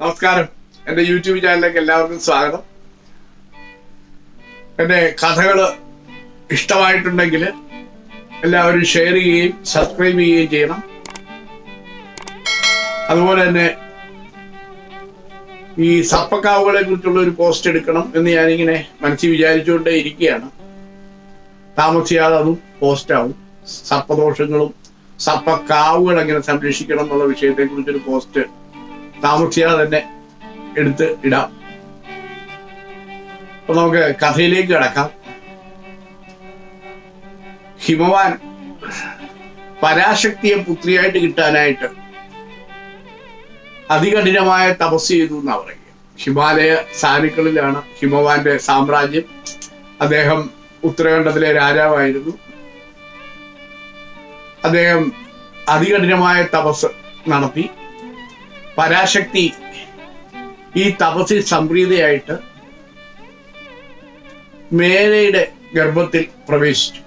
നമസ്കാരം. എന്റെ യൂട്യൂബ് ചാനലിലേക്ക് എല്ലാവർക്കും സ്വാഗതം. എന്റെ കഥകൾ ഇഷ്ടമായിട്ടുണ്ടെങ്കിൽ എല്ലാവരും ഷെയർ ചെയ്യുകയും സബ്സ്ക്രൈബ് ചെയ്യുകയും ചെയ്യണം. അതുപോലെ തന്നെ ഈ സർപ്പക്കാവുകളെ കുറിച്ചുള്ള ഒരു പോസ്റ്റ് എടുക്കണം എന്ന് ഞാനിങ്ങനെ മനസ്സിൽ വിചാരിച്ചുകൊണ്ടേ ഇരിക്കുകയാണ്. താമസിയാതെ അതും പോസ്റ്റാവും സർപ്പദോഷങ്ങളും സർപ്പക്കാവുകൾ എങ്ങനെ സംരക്ഷിക്കണം എന്നുള്ള വിഷയത്തെ കുറിച്ചൊരു പോസ്റ്റ് താമസിയാതെ തന്നെ എടുത്ത് ഇടാം. അപ്പൊ നമുക്ക് കഥയിലേക്ക് കിടക്കാം. ഹിമവാൻ പരാശക്തിയെ പുത്രിയായിട്ട് കിട്ടാനായിട്ട് അതികഠിനമായ തപസ് ചെയ്തു എന്നാ പറയുക. ഹിമാലയ സാനുക്കളിലാണ് ഹിമവാന്റെ സാമ്രാജ്യം. അദ്ദേഹം ഉത്തരാഖണ്ഡത്തിലെ രാജാവായിരുന്നു. അദ്ദേഹം അതികഠിനമായ തപസ് നടത്തി. പരാശക്തി ഈ തപസ്സിൽ സംപ്രീതയായിട്ട് മേനയുടെ ഗർഭത്തിൽ പ്രവേശിച്ചു.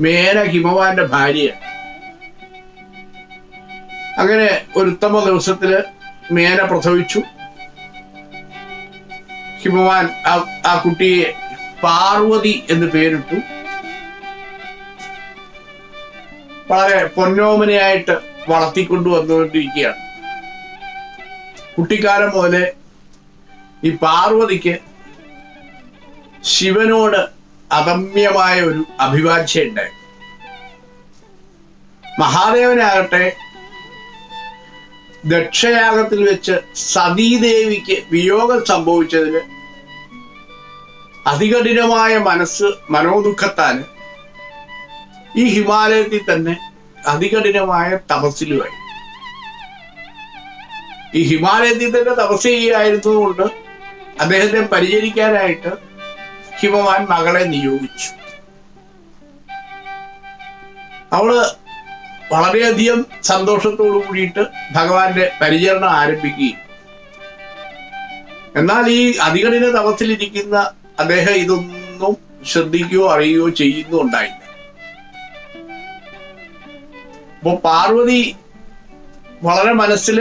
മേന ഹിമവാന്റെ ഭാര്യ അങ്ങനെ ഒരു ഉത്തമ ദിവസത്തിൽ മേന പ്രസവിച്ചു. ഹിമവാൻ ആ- കുട്ടിയെ പാർവതി എന്ന് പേരിട്ടു. വളരെ പൊന്നോമനയായിട്ട് വളർത്തിക്കൊണ്ടു വന്നുകൊണ്ടിരിക്കുകയാണ് കുട്ടിക്കാലം മുതലേ ഈ പാർവതിക്ക് ശിവനോട് അദമ്യമായ ഒരു അഭിവാഞ്ഛ ഉണ്ടായി മഹാദേവനാകട്ടെ ദക്ഷയാഗത്തിൽ വെച്ച് സതീദേവിക്ക് വിയോഗം സംഭവിച്ചതിന് അതികഠിനമായ മനസ്സ് മനോദുഃഖത്താൽ ഈ ഹിമാലയത്തിൽ തന്നെ അതികഠിനമായ തപസ്സിലുമായി. ഈ ഹിമാലയത്തിൽ തന്നെ തപസ് ചെയ്യായിരുന്നതുകൊണ്ട് അദ്ദേഹത്തെ പരിചരിക്കാനായിട്ട് ഹിമവാൻ മകളെ നിയോഗിച്ചു. അവൾ വളരെയധികം സന്തോഷത്തോടു കൂടിയിട്ട് ഭഗവാന്റെ പരിചരണം ആരംഭിക്കുകയും. എന്നാൽ ഈ അതികഠിന തപസ്സിലിരിക്കുന്ന അദ്ദേഹം ഇതൊന്നും ശ്രദ്ധിക്കുകയോ അറിയുകയോ ചെയ്യുന്നുണ്ടായില്ല. അപ്പൊ പാർവതി വളരെ മനസ്സിൽ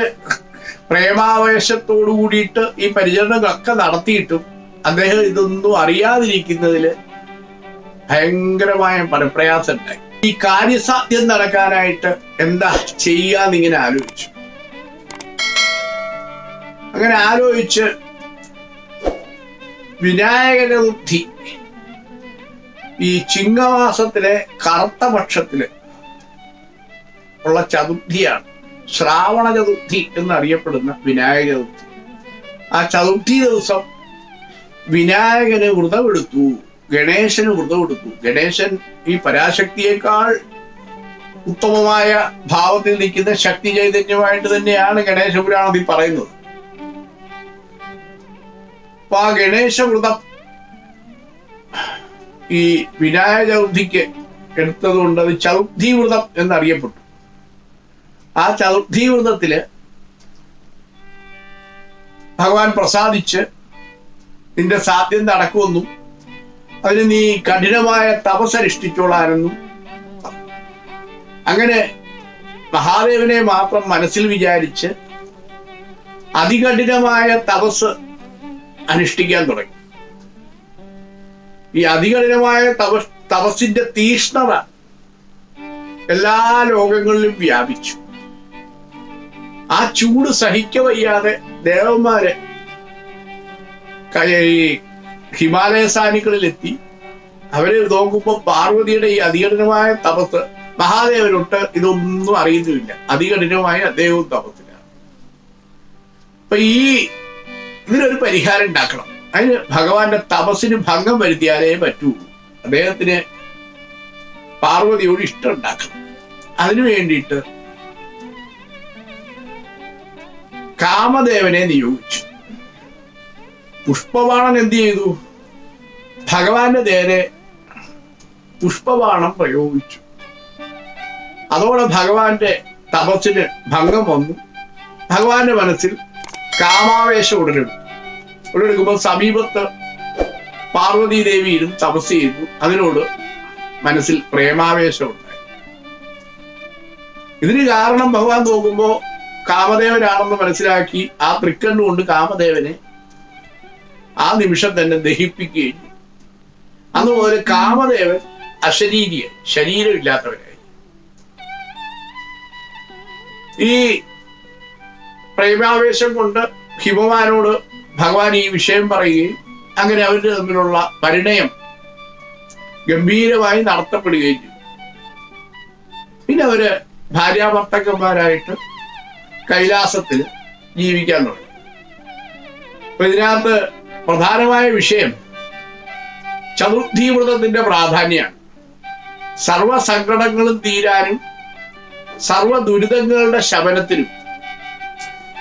പ്രേമാവേശത്തോടു കൂടിയിട്ട് ഈ പരിചരണങ്ങളൊക്കെ നടത്തിയിട്ടും അദ്ദേഹം ഇതൊന്നും അറിയാതിരിക്കുന്നതിൽ ഭയങ്കരമായ പരപ്രയാസം ഉണ്ടായി ഈ കാര്യസാധ്യം നടക്കാനായിട്ട് എന്താ ചെയ്യാന്നിങ്ങനെ ആലോചിച്ചു. അങ്ങനെ ആലോചിച്ച് വിനായക ബുദ്ധി ഈ ചിങ്ങമാസത്തിലെ കറുത്ത പക്ഷത്തിൽ ഉള്ള ചതുർത്ഥിയാണ്. ശ്രാവണ ചതുർത്ഥി എന്നറിയപ്പെടുന്ന വിനായക ചതുർത്ഥി. ആ ചതുർത്ഥി ദിവസം വിനായകന് വ്രതമെടുത്തു ഗണേശന് വ്രതമെടുത്തു ഗണേശൻ ഈ പരാശക്തിയേക്കാൾ ഉത്തമമായ ഭാവത്തിൽ നിൽക്കുന്ന ശക്തി ചൈതന്യമായിട്ട് തന്നെയാണ് ഗണേശ പുരാണത്തിൽ പറയുന്നത്. അപ്പൊ ആ ഗണേശ വ്രതം ഈ വിനായക ചതുർത്ഥിക്ക് എടുത്തതുകൊണ്ട് അത് ചതുർത്ഥി വ്രതം എന്നറിയപ്പെട്ടു. ആ ചതുർത്ഥി വ്രതത്തിൽ ഭഗവാൻ പ്രസാദിച്ച് നിന്റെ സാധ്യം നടക്കുമെന്നും അതിന് നീ കഠിനമായ തപസ്സനുഷ്ഠിച്ചോളാനെന്നും അങ്ങനെ മഹാദേവനെ മാത്രം മനസ്സിൽ വിചാരിച്ച് അതികഠിനമായ തപസ് അനുഷ്ഠിക്കാൻ തുടങ്ങി. ഈ അതികഠിനമായ തപസ് തപസ്സിന്റെ തീഷ്ണത എല്ലാ ലോകങ്ങളിലും വ്യാപിച്ചു. ആ ചൂട് സഹിക്ക വയ്യാതെ ദേവന്മാര് ഈ ഹിമാലയ സാനികളിലെത്തി. അവർ നോക്കുമ്പോൾ പാർവതിയുടെ ഈ അതികഠിനമായ തപസ് മഹാദേവനൊട്ട് ഇതൊന്നും അറിയുന്നുമില്ല അതികഠിനമായ അദ്ദേഹവും തപസ്സിലാണ്. അപ്പൊ ഈ ഇതിനൊരു പരിഹാരം ഉണ്ടാക്കണം. അതിന് ഭഗവാന്റെ തപസ്സിന് ഭംഗം വരുത്തിയാലേ പറ്റൂ. അദ്ദേഹത്തിന് പാർവതിയോട് ഇഷ്ടം ഉണ്ടാക്കണം. അതിനു വേണ്ടിയിട്ട് കാമദേവനെ നിയോഗിച്ചു. പുഷ്പവാണൻ എന്ത് ചെയ്തു? ഭഗവാന്റെ നേരെ പുഷ്പവാണം പ്രയോഗിച്ചു. അതോടെ ഭഗവാന്റെ തപസ്സിന് ഭംഗം വന്നു. ഭഗവാന്റെ മനസ്സിൽ കാമാവേശം ഉടലെടുത്തു. ഉടലെടുക്കുമ്പോൾ സമീപത്ത് പാർവതി ദേവി ഇരുന്ന് തപസ് ചെയ്തു. അതിനോട് മനസ്സിൽ പ്രേമാവേശം ഉണ്ടായി. ഇതിന് കാരണം ഭഗവാൻ നോക്കുമ്പോ കാമദേവനാണെന്ന് മനസ്സിലാക്കി ആ തൃക്കണ്ണുകൊണ്ട് കാമദേവനെ ആ നിമിഷം തന്നെ ദഹിപ്പിക്കുകയും അതുപോലെ കാമദേവൻ അശരീരിയ ശരീരമില്ലാത്തവനായി. ഈ പ്രേമാവേശം കൊണ്ട് ഹിമവാനോട് ഭഗവാൻ ഈ വിഷയം പറയുകയും അങ്ങനെ അവരുടെ തമ്മിലുള്ള പരിണയം ഗംഭീരമായി നടത്തപ്പെടുകയും ചെയ്തു. പിന്നെ അവർ ഭാര്യാഭർത്തക്കന്മാരായിട്ട് കൈലാസത്തിൽ ജീവിക്കാൻ തുടങ്ങി. അപ്പൊ ഇതിനകത്ത് പ്രധാനമായ വിഷയം ചതുർത്ഥീവ്രതത്തിന്റെ പ്രാധാന്യമാണ്. സർവ സങ്കടങ്ങളും തീരാനും സർവ ദുരിതങ്ങളുടെ ശമനത്തിനും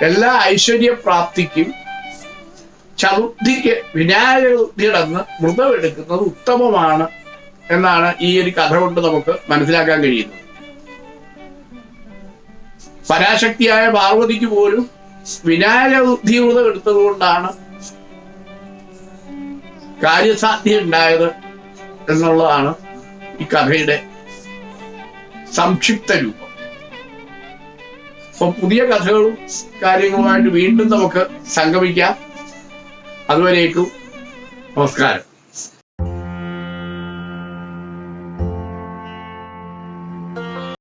എല്ലാ ഐശ്വര്യപ്രാപ്തിക്കും ചതുർത്ഥിക്ക് വിനായക ചതുർത്ഥിയുടെ അന്ന് വ്രതമെടുക്കുന്നത് ഉത്തമമാണ് എന്നാണ് ഈ ഒരു കഥ കൊണ്ട് നമുക്ക് മനസ്സിലാക്കാൻ കഴിയുന്നത്. പരാശക്തിയായ പാർവതിക്ക് പോലും വിനായക വ്രതം എടുത്തത് കൊണ്ടാണ് കാര്യസാധ്യ ഉണ്ടായത് എന്നുള്ളതാണ് ഈ കഥയുടെ സംക്ഷിപ്ത രൂപം. അപ്പൊ പുതിയ കഥകളും കാര്യങ്ങളുമായിട്ട് വീണ്ടും നമുക്ക് സംഗമിക്കാം. അതുവരേക്കും നമസ്കാരം.